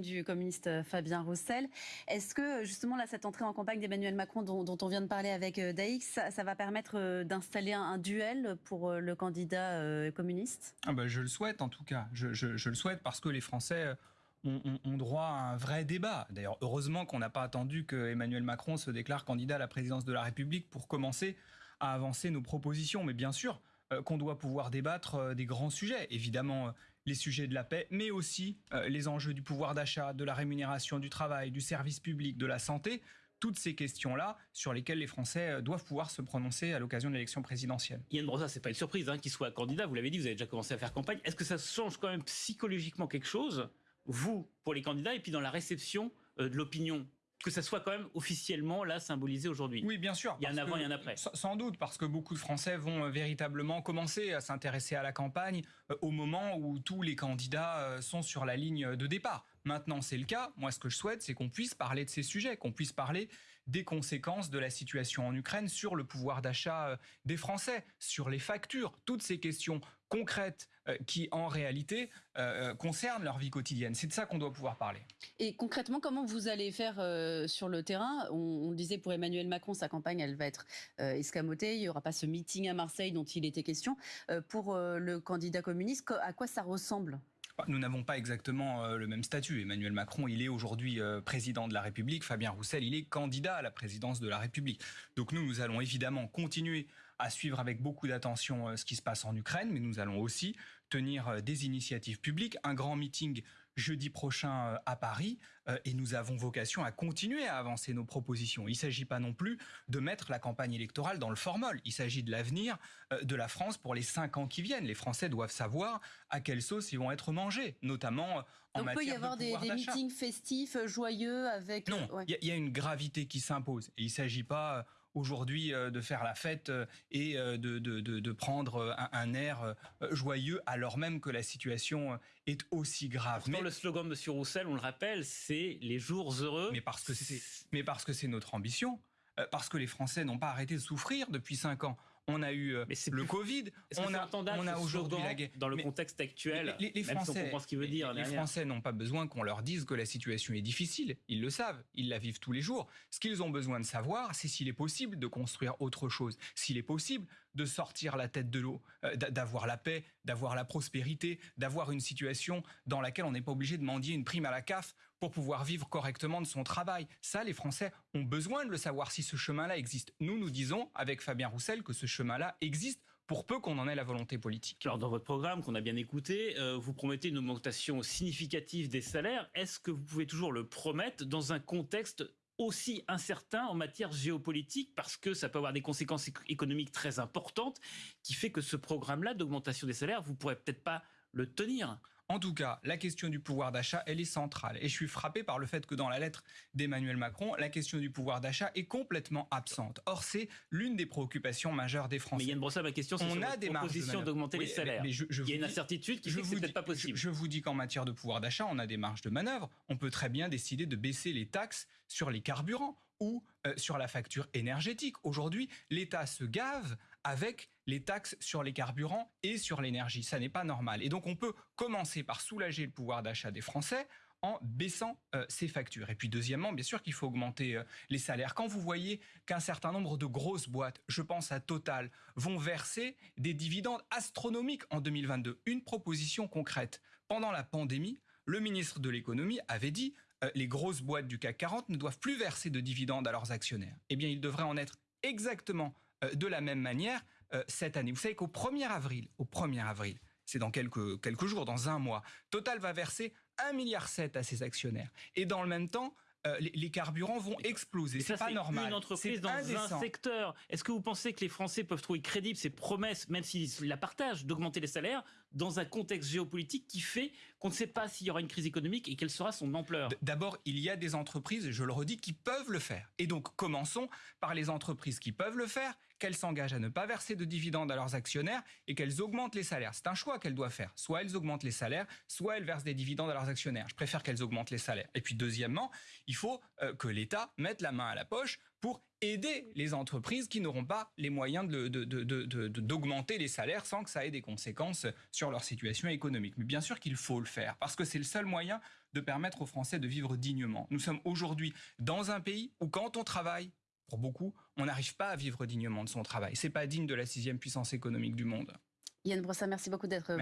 du communiste Fabien Roussel. Est-ce que justement là, cette entrée en campagne d'Emmanuel Macron dont, on vient de parler avec Daix, ça, va permettre d'installer un, duel pour le candidat communiste? Ah bah, Je le souhaite en tout cas. Je, le souhaite parce que les Français ont, droit à un vrai débat. D'ailleurs, heureusement qu'on n'a pas attendu que Emmanuel Macron se déclare candidat à la présidence de la République pour commencer à avancer nos propositions. Mais bien sûr euh, qu'on doit pouvoir débattre euh, des grands sujets. Évidemment, euh, les sujets de la paix, mais aussi les enjeux du pouvoir d'achat, de la rémunération du travail, du service public, de la santé toutes ces questions-là sur lesquelles les Français doivent pouvoir se prononcer à l'occasion de l'élection présidentielle. Yann Brossa, c'est pas une surprise hein, qu'il soit candidat. Vous l'avez dit, vous avez déjà commencé à faire campagne. Est-ce que ça change quand même psychologiquement quelque chose vous, pour les candidats, et puis dans la réception euh, de l'opinion que ça soit quand même officiellement là symbolisé aujourd'hui. Oui, bien sûr. Il y a un avant et un après. Sans doute, parce que beaucoup de Français vont euh, véritablement commencer à s'intéresser à la campagne euh, au moment où tous les candidats sont sur la ligne de départ. Maintenant, c'est le cas. Moi, ce que je souhaite, c'est qu'on puisse parler de ces sujets, qu'on puisse parler des conséquences de la situation en Ukraine sur le pouvoir d'achat euh, des Français, sur les factures, toutes ces questions concrètes euh, qui, en réalité, euh, concernent leur vie quotidienne. C'est de ça qu'on doit pouvoir parler. Et concrètement, comment vous allez faire sur le terrain? On, disait pour Emmanuel Macron, sa campagne, elle va être escamotée. Il n'y aura pas ce meeting à Marseille dont il était question. pour le candidat communiste, à quoi ça ressemble? Nous n'avons pas exactement euh, le même statut. Emmanuel Macron, il est aujourd'hui euh, président de la République. Fabien Roussel, il est candidat à la présidence de la République. Donc nous, nous allons évidemment continuer à suivre avec beaucoup d'attention euh, ce qui se passe en Ukraine, mais nous allons aussi tenir des initiatives publiques, un grand meeting jeudi prochain à Paris, et nous avons vocation à continuer à avancer nos propositions. Il ne s'agit pas non plus de mettre la campagne électorale dans le formol. Il s'agit de l'avenir de la France pour les cinq ans qui viennent. Les Français doivent savoir à quelle sauce ils vont être mangés notamment en matière de Il peut y avoir des, meetings festifs, euh, joyeux avec... Non, il y, a une gravité qui s'impose. il ne s'agit pas euh, aujourd'hui euh, de faire la fête et de, de, prendre un, air joyeux alors même que la situation est aussi grave. mais le slogan de M. Roussel, on le rappelle, c'est les jours heureux. Mais parce que c'est, mais parce que c'est notre ambition, parce que les Français n'ont pas arrêté de souffrir depuis cinq ans on a eu euh, le Covid, on a, on a aujourd'hui la guerre. Dans le contexte actuel, les, Français, ce qu'il veut dire. Les, Français n'ont pas besoin qu'on leur dise que la situation est difficile. Ils le savent, ils la vivent tous les jours. Ce qu'ils ont besoin de savoir, c'est s'il est possible de construire autre chose, s'il est possible de sortir la tête de l'eau, euh, d'avoir la paix, d'avoir la prospérité, d'avoir une situation dans laquelle on n'est pas obligé de mendier une prime à la CAF pour pouvoir vivre correctement de son travail. Ça, les Français ont besoin de le savoir si ce chemin-là existe. Nous, nous disons, avec Fabien Roussel, que ce chemin-là existe pour peu qu'on en ait la volonté politique. Alors dans votre programme qu'on a bien écouté, euh, vous promettez une augmentation significative des salaires. Est-ce que vous pouvez toujours le promettre dans un contexte aussi incertain en matière géopolitique? Parce que ça peut avoir des conséquences économiques très importantes qui fait que ce programme-là d'augmentation des salaires, vous pourrez peut-être pas le tenir. En tout cas, la question du pouvoir d'achat, elle est centrale. Et je suis frappé par le fait que dans la lettre d'Emmanuel Macron, la question du pouvoir d'achat est complètement absente. Or, c'est l'une des préoccupations majeures des Français. Mais Yann Brossa, ma question, c'est sur a des proposition d'augmenter les salaires. Mais, Il y a une incertitude qui je fait que c'est peut-être pas possible. Je, vous dis qu'en matière de pouvoir d'achat, on a des marges de manœuvre. On peut très bien décider de baisser les taxes sur les carburants ou euh, sur la facture énergétique. Aujourd'hui, l'État se gave avec les taxes sur les carburants et sur l'énergie. Ça n'est pas normal. Et donc on peut commencer par soulager le pouvoir d'achat des Français en baissant euh, ces factures. Et puis deuxièmement, bien sûr qu'il faut augmenter euh, les salaires. Quand vous voyez qu'un certain nombre de grosses boîtes, je pense à Total, vont verser des dividendes astronomiques en 2022, une proposition concrète. Pendant la pandémie, le ministre de l'économie avait dit euh, les grosses boîtes du CAC 40 ne doivent plus verser de dividendes à leurs actionnaires. Eh bien, il devrait en être exactement de la même manière cette année. Vous savez qu'au 1er avril, au 1er avril, c'est dans quelques, quelques jours, dans un mois. Total va verser 1,7 milliard à ses actionnaires. Et dans le même temps, euh, les, carburants vont exploser. C'est pas normal. Une entreprise dans un secteur. Est-ce que vous pensez que les Français peuvent trouver crédibles ces promesses, même s'ils la partagent, d'augmenter les salaires dans un contexte géopolitique qui fait qu'on ne sait pas s'il y aura une crise économique et quelle sera son ampleur? D'abord, il y a des entreprises, je le redis, qui peuvent le faire. Et donc, commençons par les entreprises qui peuvent le faire, qu'elles s'engagent à ne pas verser de dividendes à leurs actionnaires et qu'elles augmentent les salaires. C'est un choix qu'elles doivent faire. Soit elles augmentent les salaires, soit elles versent des dividendes à leurs actionnaires. Je préfère qu'elles augmentent les salaires. Et puis, deuxièmement, il faut euh, que l'État mette la main à la poche pour aider les entreprises qui n'auront pas les moyens d'augmenter de, les salaires sans que ça ait des conséquences sur leur situation économique. Mais bien sûr qu'il faut le faire, parce que c'est le seul moyen de permettre aux Français de vivre dignement. Nous sommes aujourd'hui dans un pays où quand on travaille, pour beaucoup, on n'arrive pas à vivre dignement de son travail. C'est pas digne de la sixième puissance économique du monde. Yann Brossa, merci beaucoup d'être